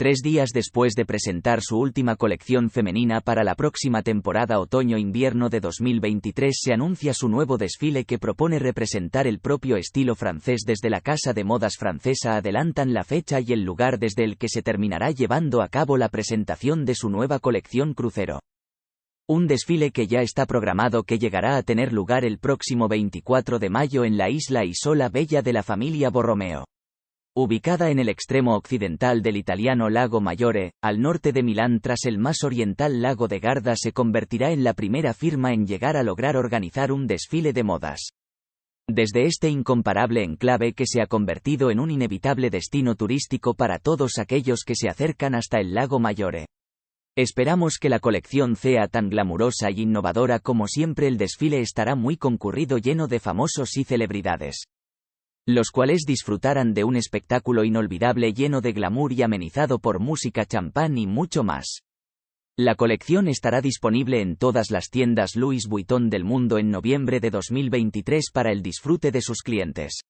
Tres días después de presentar su última colección femenina para la próxima temporada otoño-invierno de 2023 se anuncia su nuevo desfile que propone representar el propio estilo francés desde la casa de modas francesa adelantan la fecha y el lugar desde el que se terminará llevando a cabo la presentación de su nueva colección crucero. Un desfile que ya está programado que llegará a tener lugar el próximo 24 de mayo en la isla Isola Bella de la familia Borromeo. Ubicada en el extremo occidental del italiano lago Maggiore, al norte de Milán tras el más oriental lago de Garda se convertirá en la primera firma en llegar a lograr organizar un desfile de modas. Desde este incomparable enclave que se ha convertido en un inevitable destino turístico para todos aquellos que se acercan hasta el lago Maggiore. Esperamos que la colección sea tan glamurosa y innovadora como siempre el desfile estará muy concurrido lleno de famosos y celebridades los cuales disfrutarán de un espectáculo inolvidable lleno de glamour y amenizado por música champán y mucho más. La colección estará disponible en todas las tiendas Louis Vuitton del mundo en noviembre de 2023 para el disfrute de sus clientes.